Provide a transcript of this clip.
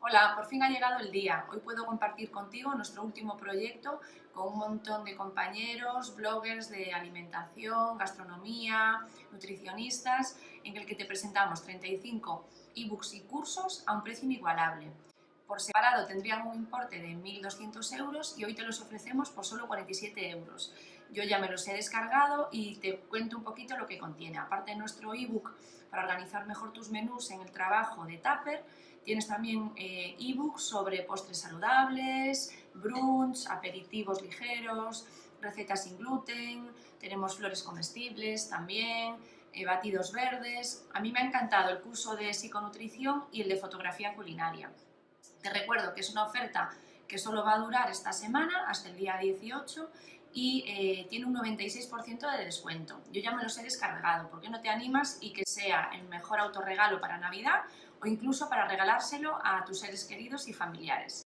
Hola, por fin ha llegado el día. Hoy puedo compartir contigo nuestro último proyecto con un montón de compañeros, bloggers de alimentación, gastronomía, nutricionistas, en el que te presentamos 35 ebooks y cursos a un precio inigualable. Por separado tendrían un importe de 1.200 euros y hoy te los ofrecemos por solo 47 euros. Yo ya me los he descargado y te cuento un poquito lo que contiene. Aparte de nuestro ebook para organizar mejor tus menús en el trabajo de Tupper, tienes también eh, ebooks sobre postres saludables, brunch, aperitivos ligeros, recetas sin gluten, tenemos flores comestibles también, eh, batidos verdes. A mí me ha encantado el curso de psiconutrición y el de fotografía culinaria. Te recuerdo que es una oferta que solo va a durar esta semana hasta el día 18 y eh, tiene un 96% de descuento. Yo ya me los he descargado, ¿por qué no te animas y que sea el mejor autorregalo para Navidad o incluso para regalárselo a tus seres queridos y familiares?